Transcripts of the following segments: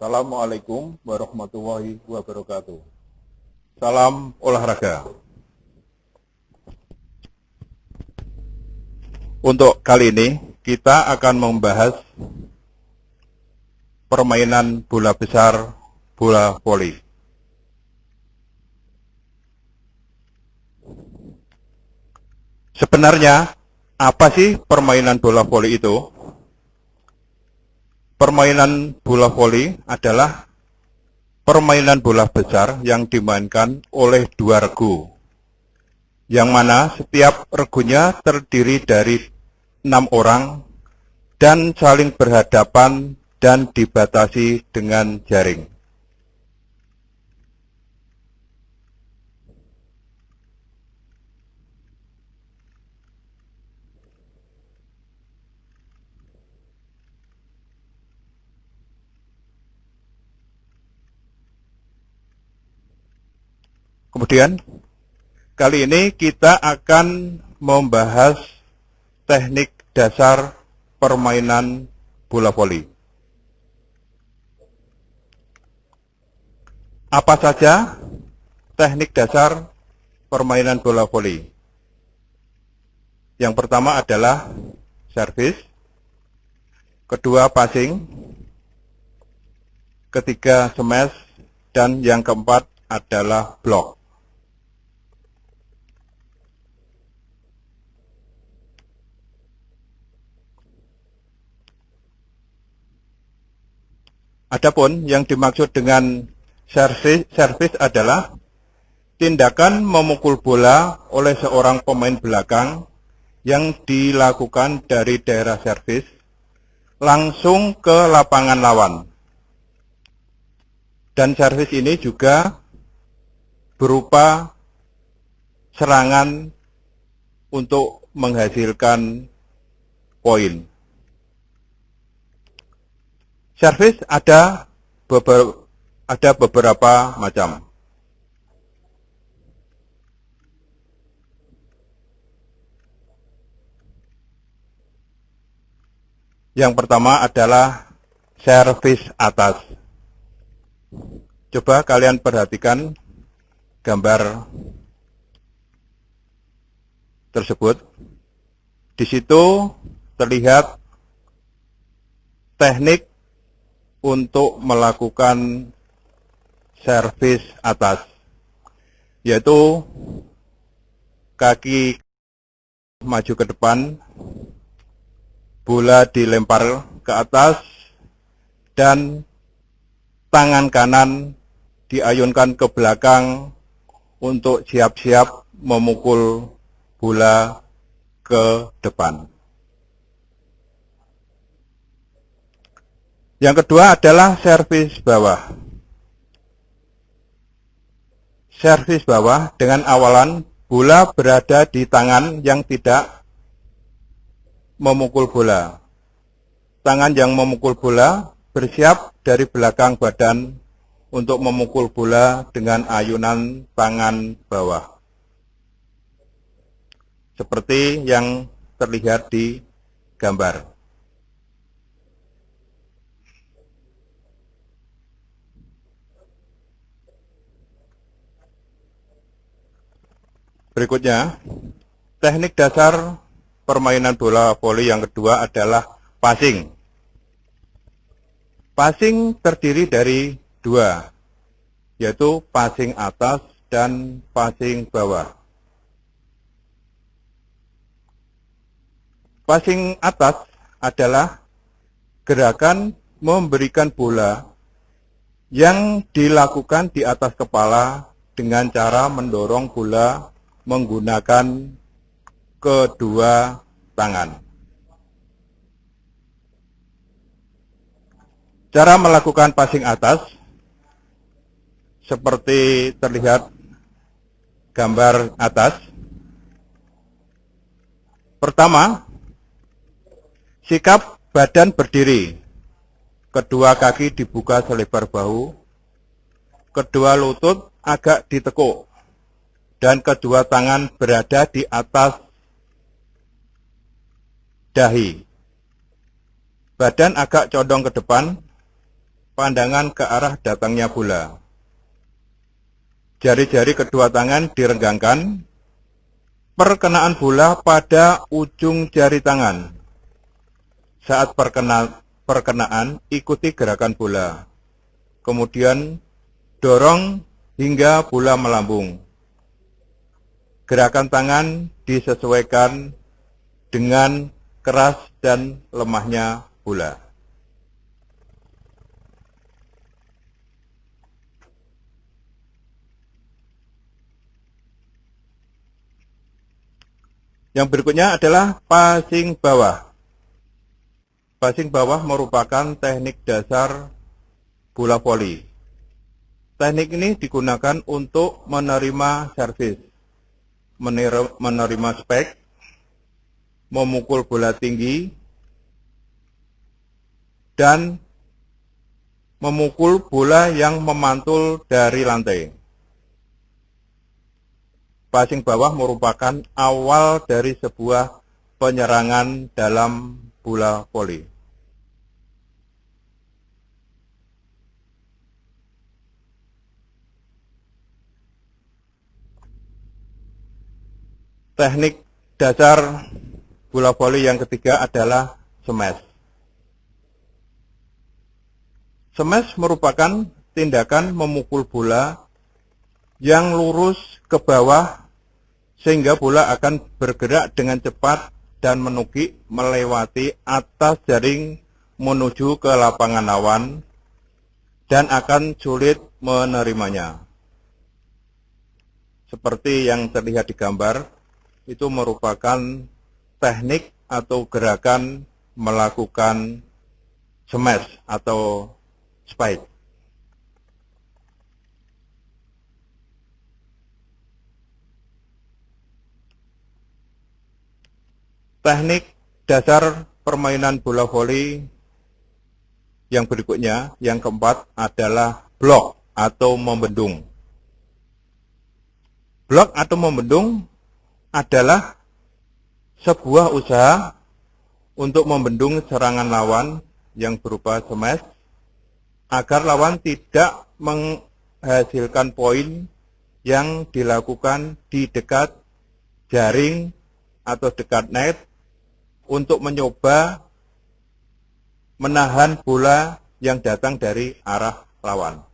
Assalamualaikum warahmatullahi wabarakatuh. Salam olahraga. Untuk kali ini kita akan membahas permainan bola besar, bola voli. Sebenarnya apa sih permainan bola voli itu? Permainan bola voli adalah permainan bola besar yang dimainkan oleh dua regu, yang mana setiap regunya terdiri dari enam orang dan saling berhadapan dan dibatasi dengan jaring. Kemudian, kali ini kita akan membahas teknik dasar permainan bola voli. Apa saja teknik dasar permainan bola voli? Yang pertama adalah servis, kedua passing, ketiga smash, dan yang keempat adalah block. Adapun yang dimaksud dengan servis, adalah tindakan memukul bola oleh seorang pemain belakang yang dilakukan dari daerah servis langsung ke lapangan lawan. Dan servis ini juga berupa serangan untuk menghasilkan poin. Servis ada beberapa, ada beberapa macam. Yang pertama adalah servis atas. Coba kalian perhatikan gambar tersebut. Di situ terlihat teknik untuk melakukan servis atas, yaitu kaki maju ke depan, bola dilempar ke atas, dan tangan kanan diayunkan ke belakang untuk siap-siap memukul bola ke depan. Yang kedua adalah servis bawah. Servis bawah dengan awalan bola berada di tangan yang tidak memukul bola. Tangan yang memukul bola bersiap dari belakang badan untuk memukul bola dengan ayunan tangan bawah. Seperti yang terlihat di gambar. Berikutnya, teknik dasar permainan bola voli yang kedua adalah passing. Passing terdiri dari dua, yaitu passing atas dan passing bawah. Passing atas adalah gerakan memberikan bola yang dilakukan di atas kepala dengan cara mendorong bola menggunakan kedua tangan. Cara melakukan passing atas seperti terlihat gambar atas. Pertama, sikap badan berdiri. Kedua kaki dibuka selebar bahu. Kedua lutut agak ditekuk dan kedua tangan berada di atas dahi. Badan agak condong ke depan, pandangan ke arah datangnya bola. Jari-jari kedua tangan direnggangkan, perkenaan bola pada ujung jari tangan. Saat perkena, perkenaan, ikuti gerakan bola. Kemudian dorong hingga bola melambung. Gerakan tangan disesuaikan dengan keras dan lemahnya bola. Yang berikutnya adalah passing bawah. Passing bawah merupakan teknik dasar bola voli. Teknik ini digunakan untuk menerima servis, menerima spek, memukul bola tinggi, dan memukul bola yang memantul dari lantai. Passing bawah merupakan awal dari sebuah penyerangan dalam bola voli. Teknik dasar bola voli yang ketiga adalah smash. Smash merupakan tindakan memukul bola yang lurus ke bawah sehingga bola akan bergerak dengan cepat dan menukik melewati atas jaring menuju ke lapangan lawan dan akan sulit menerimanya. Seperti yang terlihat di gambar, itu merupakan teknik atau gerakan melakukan smash atau spike. Teknik dasar permainan bola voli yang berikutnya, yang keempat adalah blok atau membendung. Blok atau membendung adalah sebuah usaha untuk membendung serangan lawan yang berupa smash agar lawan tidak menghasilkan poin yang dilakukan di dekat jaring atau dekat net untuk mencoba menahan bola yang datang dari arah lawan.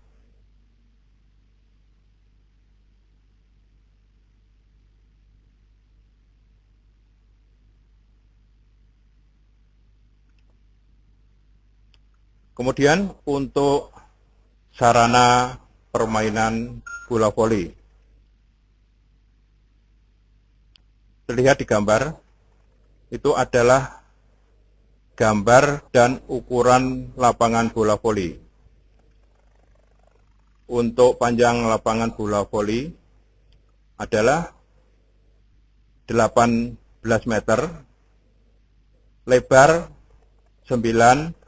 Kemudian untuk sarana permainan bola voli. Terlihat di gambar, itu adalah gambar dan ukuran lapangan bola voli. Untuk panjang lapangan bola voli adalah 18 meter, lebar 9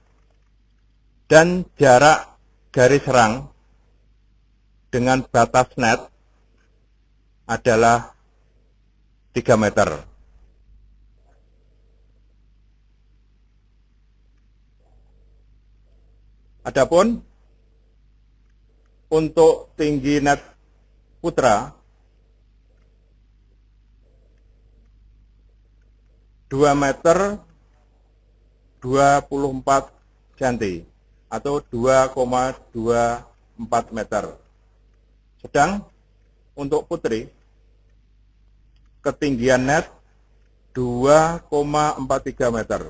dan jarak garis serang dengan batas net adalah 3 meter. Adapun untuk tinggi net putra 2 meter 24 cm atau 2,24 meter. Sedang untuk putri, ketinggian net 2,43 meter.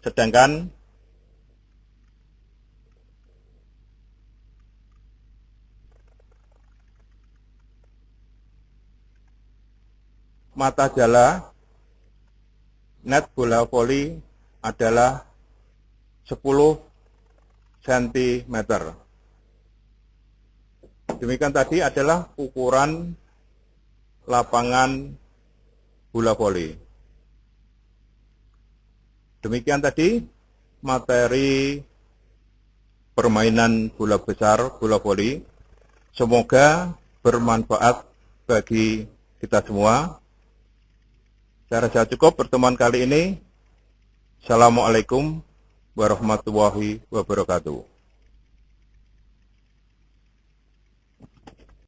Sedangkan mata jala net bola voli adalah 10 cm. Demikian tadi adalah ukuran lapangan bola voli. Demikian tadi materi permainan bola besar, bola voli. Semoga bermanfaat bagi kita semua. Saya rasa cukup pertemuan kali ini. Assalamualaikum warahmatullahi wabarakatuh.